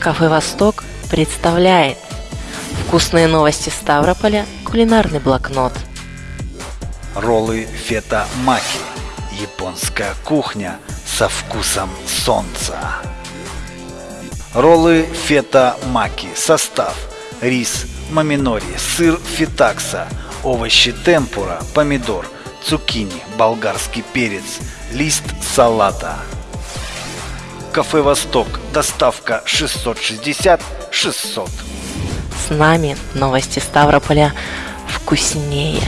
Кафе «Восток» представляет Вкусные новости Ставрополя, кулинарный блокнот. Роллы фета маки Японская кухня со вкусом солнца. Роллы фета маки Состав. Рис, маминори, сыр фитакса, овощи темпура, помидор, цукини, болгарский перец, лист салата Кафе «Восток». Доставка 660 600. С нами новости Ставрополя вкуснее.